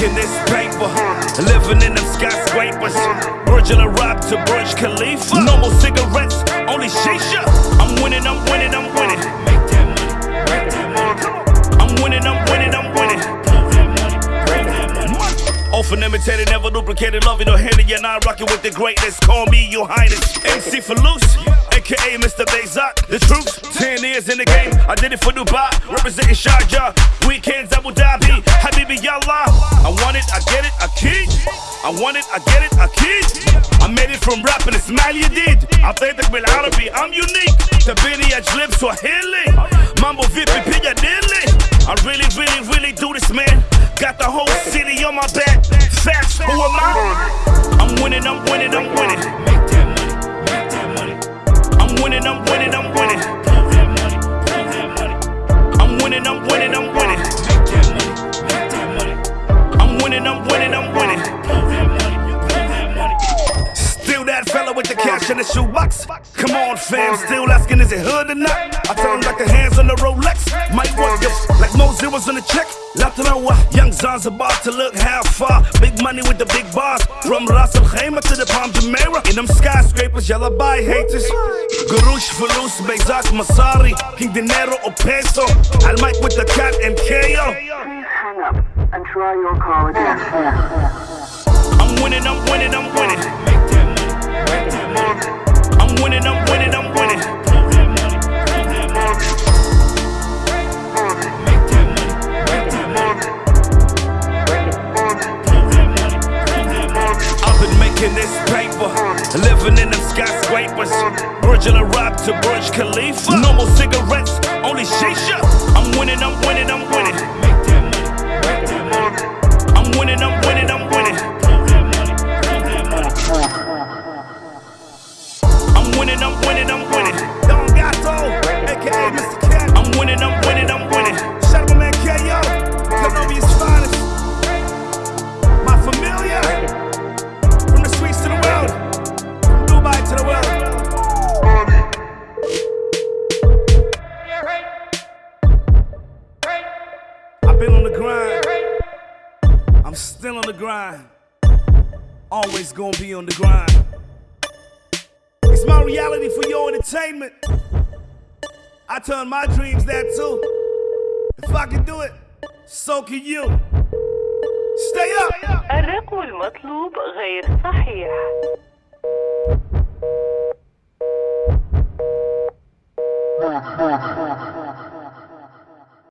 making this paper. Living in them skyscrapers. Virgil Rock to Burj Khalifa. No more cigarettes, only shisha. I'm winning, I'm winning, I'm Unimitated, never duplicated, loving or hating you're not rocking with the greatness. Call me your highness. MC for loose, aka Mr. Bezak. The truth, 10 years in the game, I did it for Dubai, representing Sharjah. Weekends, Abu Dhabi, Habibi Yallah. I want it, I get it, I keep. I want it, I get it, I keep. I made it from rapping, it's mal you did. I played the Bil Arabi, I'm unique. the Tabini, I drip, Swahili. Mambo Vipi, Piccadilly. I really, really, really do this, man. Got the whole city on my back. Still that fella with the cash in the shoebox. Come on, fam, still asking is it hood or not? I tell him like the hands on the Rolex. Might work if like more zeros on the check. Latarawa, young Zan's about to look how far. Big money with the big bars. From Ras Al Khaimah to the Palm Jumeirah. In them skyscrapers, yalla buy haters. Gurush, Fulus, Bezak, Masari. King Dinero or Peso. Al mic with the cat and KO. Please hang up and try your call again. Living in them skyscrapers. Virgil Rock to Burj Khalifa. No more cigarettes, only shisha. I'm winning, I'm winning, I'm winning. I'm winning, I'm winning, I'm winning. been on the grind. I'm still on the grind. Always gonna be on the grind. It's my reality for your entertainment. I turn my dreams that too. If I can do it, so can you. Stay up. الرقم المطلوب غير صحيح.